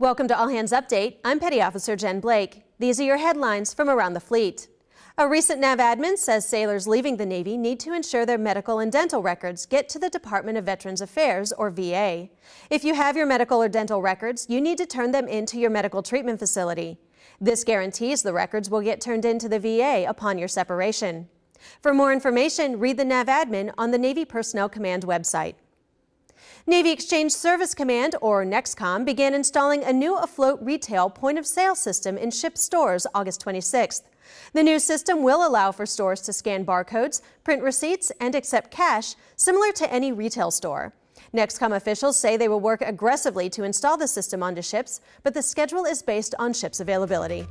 Welcome to All Hands Update. I'm Petty Officer Jen Blake. These are your headlines from around the fleet. A recent NAV admin says sailors leaving the Navy need to ensure their medical and dental records get to the Department of Veterans Affairs, or VA. If you have your medical or dental records, you need to turn them into your medical treatment facility. This guarantees the records will get turned into the VA upon your separation. For more information, read the NAV admin on the Navy Personnel Command website. Navy Exchange Service Command, or NEXCOM, began installing a new afloat retail point of sale system in ship stores August 26th. The new system will allow for stores to scan barcodes, print receipts, and accept cash, similar to any retail store. NEXCOM officials say they will work aggressively to install the system onto ships, but the schedule is based on ships' availability.